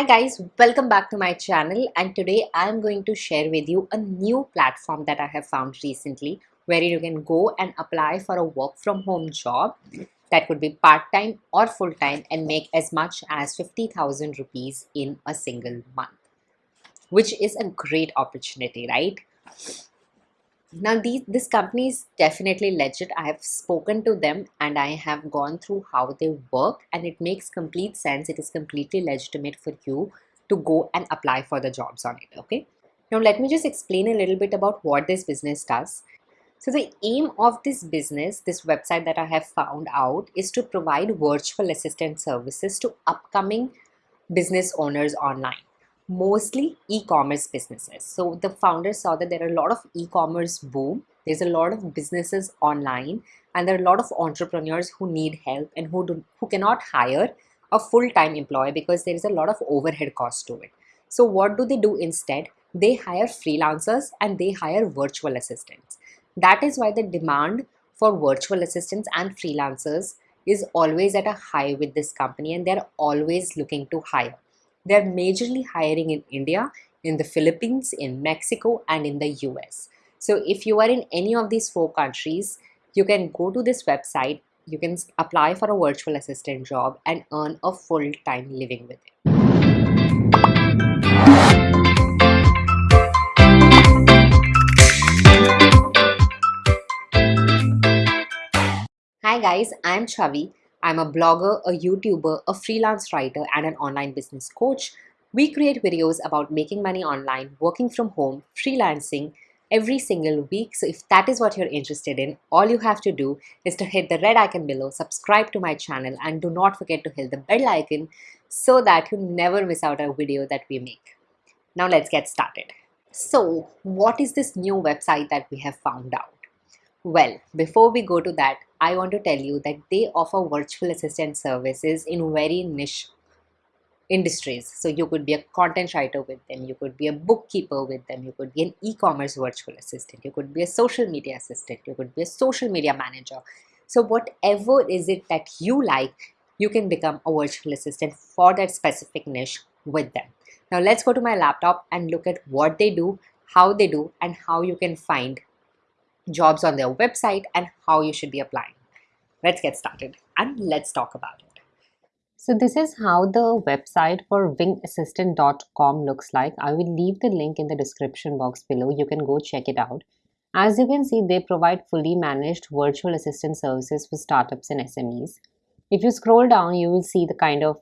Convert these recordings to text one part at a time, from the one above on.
Hi guys, welcome back to my channel and today I'm going to share with you a new platform that I have found recently where you can go and apply for a work from home job that could be part-time or full-time and make as much as 50,000 rupees in a single month which is a great opportunity, right? Now, these, this company is definitely legit. I have spoken to them and I have gone through how they work and it makes complete sense. It is completely legitimate for you to go and apply for the jobs on it, okay? Now, let me just explain a little bit about what this business does. So the aim of this business, this website that I have found out is to provide virtual assistant services to upcoming business owners online mostly e-commerce businesses. So the founders saw that there are a lot of e-commerce boom. There's a lot of businesses online and there are a lot of entrepreneurs who need help and who, do, who cannot hire a full-time employee because there is a lot of overhead cost to it. So what do they do instead? They hire freelancers and they hire virtual assistants. That is why the demand for virtual assistants and freelancers is always at a high with this company and they're always looking to hire. They're majorly hiring in India, in the Philippines, in Mexico, and in the US. So if you are in any of these four countries, you can go to this website, you can apply for a virtual assistant job and earn a full-time living with it. Hi guys, I'm Chavi I'm a blogger, a YouTuber, a freelance writer, and an online business coach. We create videos about making money online, working from home, freelancing every single week. So if that is what you're interested in, all you have to do is to hit the red icon below, subscribe to my channel, and do not forget to hit the bell icon so that you never miss out a video that we make. Now let's get started. So what is this new website that we have found out? Well, before we go to that, I want to tell you that they offer virtual assistant services in very niche industries. So you could be a content writer with them, you could be a bookkeeper with them, you could be an e-commerce virtual assistant, you could be a social media assistant, you could be a social media manager. So whatever is it that you like, you can become a virtual assistant for that specific niche with them. Now let's go to my laptop and look at what they do, how they do, and how you can find jobs on their website and how you should be applying. Let's get started and let's talk about it. So this is how the website for wingassistant.com looks like. I will leave the link in the description box below. You can go check it out. As you can see, they provide fully managed virtual assistant services for startups and SMEs. If you scroll down, you will see the kind of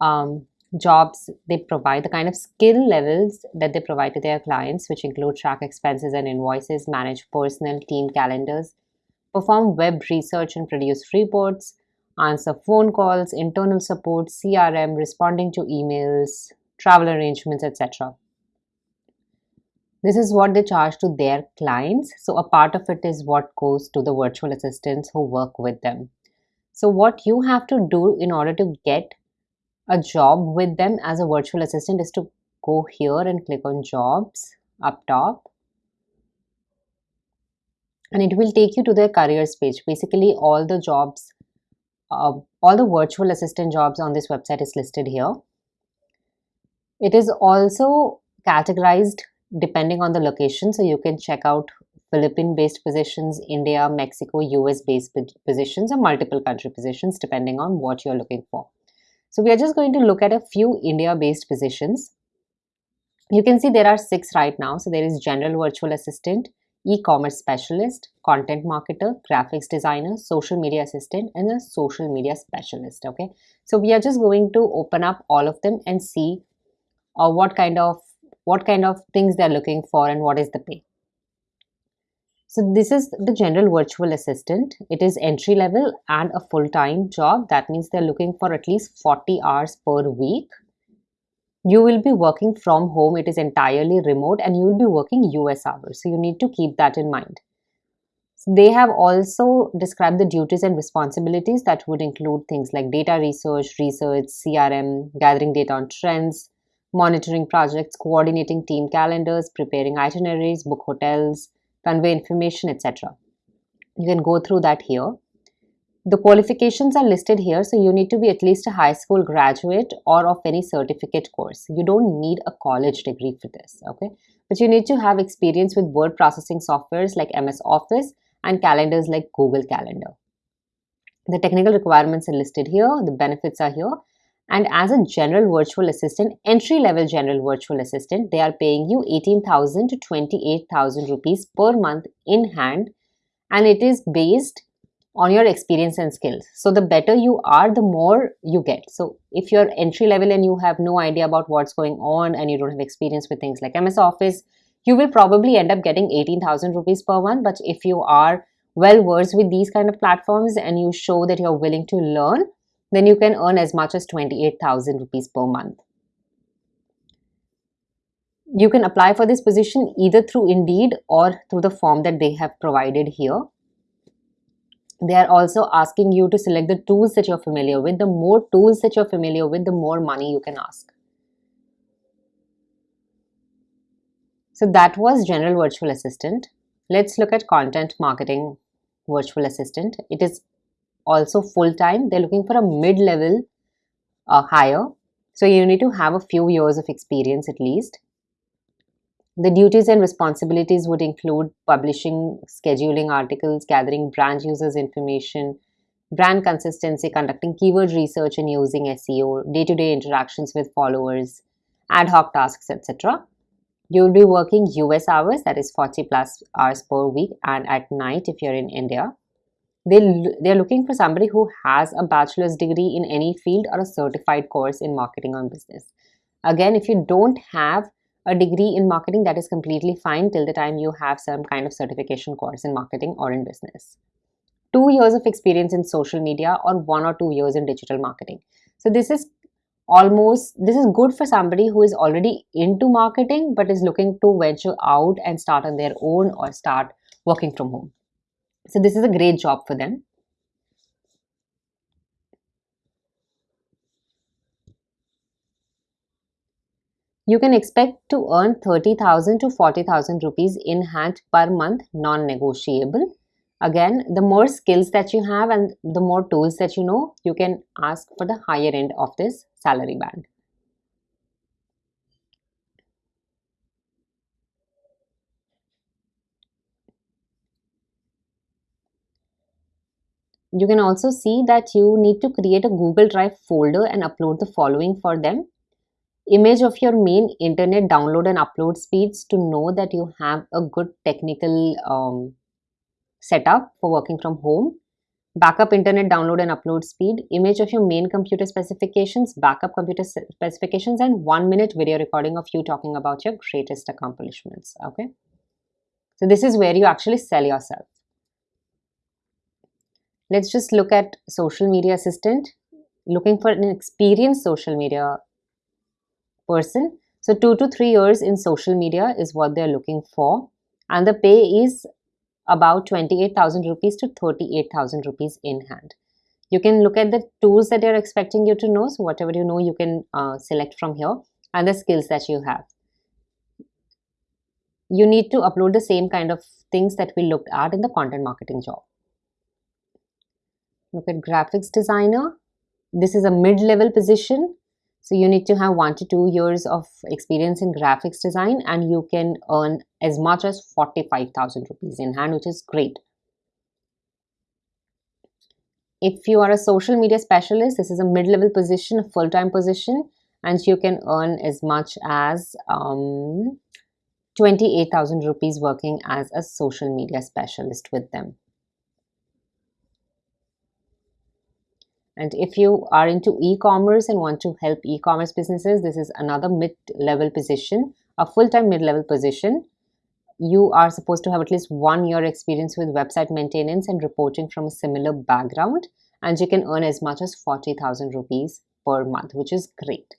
um, jobs they provide, the kind of skill levels that they provide to their clients, which include track expenses and invoices, manage personal team calendars, perform web research and produce reports, answer phone calls, internal support, CRM, responding to emails, travel arrangements, etc. This is what they charge to their clients. So a part of it is what goes to the virtual assistants who work with them. So what you have to do in order to get a job with them as a virtual assistant is to go here and click on jobs up top. And it will take you to their careers page. Basically all the jobs uh, all the virtual assistant jobs on this website is listed here. It is also categorized depending on the location. So you can check out philippine based positions india mexico us based positions or multiple country positions depending on what you're looking for so we are just going to look at a few India-based positions. You can see there are six right now. So there is General Virtual Assistant, E-commerce Specialist, Content Marketer, Graphics Designer, Social Media Assistant, and a Social Media Specialist. Okay. So we are just going to open up all of them and see uh, what kind of what kind of things they're looking for and what is the pay. So this is the general virtual assistant. It is entry level and a full-time job. That means they're looking for at least 40 hours per week. You will be working from home. It is entirely remote and you will be working US hours. So you need to keep that in mind. They have also described the duties and responsibilities that would include things like data research, research, CRM, gathering data on trends, monitoring projects, coordinating team calendars, preparing itineraries, book hotels, convey information, etc. You can go through that here. The qualifications are listed here, so you need to be at least a high school graduate or of any certificate course. You don't need a college degree for this, okay? But you need to have experience with word processing softwares like MS Office and calendars like Google Calendar. The technical requirements are listed here, the benefits are here. And as a general virtual assistant, entry level general virtual assistant, they are paying you 18,000 to 28,000 rupees per month in hand. And it is based on your experience and skills. So the better you are, the more you get. So if you're entry level and you have no idea about what's going on and you don't have experience with things like MS Office, you will probably end up getting 18,000 rupees per month. But if you are well versed with these kind of platforms and you show that you're willing to learn, then you can earn as much as 28,000 rupees per month. You can apply for this position either through Indeed or through the form that they have provided here. They are also asking you to select the tools that you're familiar with. The more tools that you're familiar with, the more money you can ask. So that was General Virtual Assistant. Let's look at Content Marketing Virtual Assistant. It is also full-time. They're looking for a mid-level uh, hire. So you need to have a few years of experience at least. The duties and responsibilities would include publishing, scheduling articles, gathering brand users information, brand consistency, conducting keyword research and using SEO, day-to-day -day interactions with followers, ad hoc tasks, etc. You'll be working US hours, that is 40 plus hours per week and at night if you're in India. They, they're looking for somebody who has a bachelor's degree in any field or a certified course in marketing or business. Again, if you don't have a degree in marketing that is completely fine till the time you have some kind of certification course in marketing or in business. Two years of experience in social media or one or two years in digital marketing. So this is almost this is good for somebody who is already into marketing but is looking to venture out and start on their own or start working from home so this is a great job for them You can expect to earn 30,000 to 40,000 rupees in hand per month, non-negotiable. Again, the more skills that you have and the more tools that you know, you can ask for the higher end of this salary band. You can also see that you need to create a Google Drive folder and upload the following for them. Image of your main internet download and upload speeds to know that you have a good technical um, setup for working from home. Backup internet download and upload speed. Image of your main computer specifications backup computer specifications and one minute video recording of you talking about your greatest accomplishments okay? So this is where you actually sell yourself let's just look at social media assistant looking for an experienced social media person. So two to three years in social media is what they're looking for. And the pay is about 28,000 rupees to 38,000 rupees in hand. You can look at the tools that they're expecting you to know. So whatever you know, you can uh, select from here and the skills that you have. You need to upload the same kind of things that we looked at in the content marketing job. Look at graphics designer. This is a mid-level position so you need to have one to two years of experience in graphics design and you can earn as much as 45,000 rupees in hand, which is great. If you are a social media specialist, this is a mid-level position, a full-time position, and you can earn as much as um, 28,000 rupees working as a social media specialist with them. And if you are into e-commerce and want to help e-commerce businesses, this is another mid-level position, a full-time mid-level position. You are supposed to have at least one year experience with website maintenance and reporting from a similar background. And you can earn as much as 40,000 rupees per month, which is great.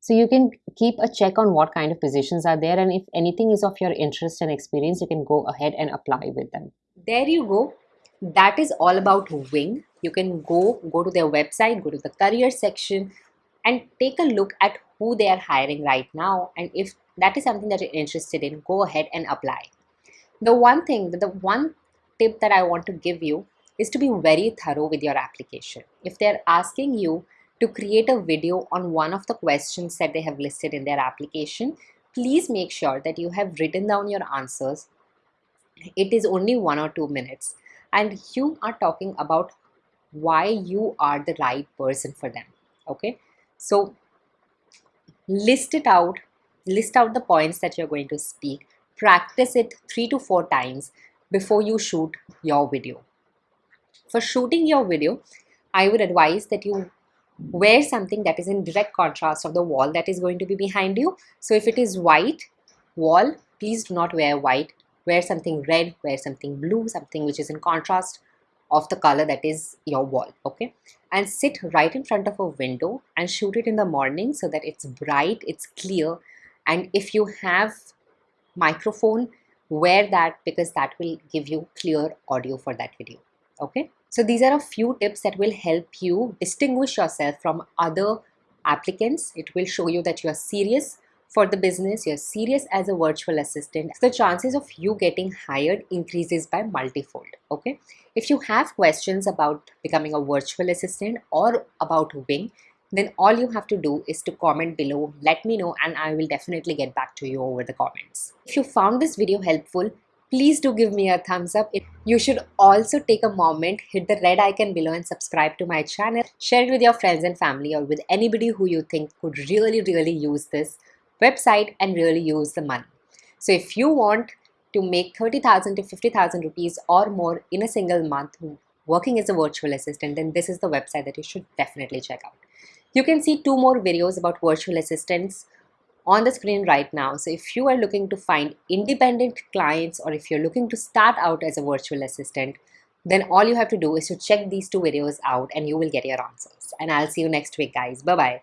So you can keep a check on what kind of positions are there. And if anything is of your interest and experience, you can go ahead and apply with them. There you go that is all about wing you can go go to their website go to the career section and take a look at who they are hiring right now and if that is something that you're interested in go ahead and apply the one thing the one tip that i want to give you is to be very thorough with your application. If they're asking you to create a video on one of the questions that they have listed in their application, please make sure that you have written down your answers. It is only one or two minutes and you are talking about why you are the right person for them. Okay, so list it out, list out the points that you're going to speak, practice it three to four times before you shoot your video. For shooting your video, I would advise that you wear something that is in direct contrast of the wall that is going to be behind you. So if it is white wall, please do not wear white. Wear something red, wear something blue, something which is in contrast of the color that is your wall, okay? And sit right in front of a window and shoot it in the morning so that it's bright, it's clear. And if you have microphone, wear that because that will give you clear audio for that video, okay? So these are a few tips that will help you distinguish yourself from other applicants. It will show you that you are serious for the business, you're serious as a virtual assistant. The chances of you getting hired increases by multifold, okay? If you have questions about becoming a virtual assistant or about Wing, then all you have to do is to comment below, let me know and I will definitely get back to you over the comments. If you found this video helpful, please do give me a thumbs up. You should also take a moment, hit the red icon below and subscribe to my channel. Share it with your friends and family or with anybody who you think could really, really use this website and really use the money. So if you want to make 30,000 to 50,000 rupees or more in a single month working as a virtual assistant, then this is the website that you should definitely check out. You can see two more videos about virtual assistants on the screen right now. So if you are looking to find independent clients or if you're looking to start out as a virtual assistant, then all you have to do is to check these two videos out and you will get your answers. And I'll see you next week guys. Bye-bye.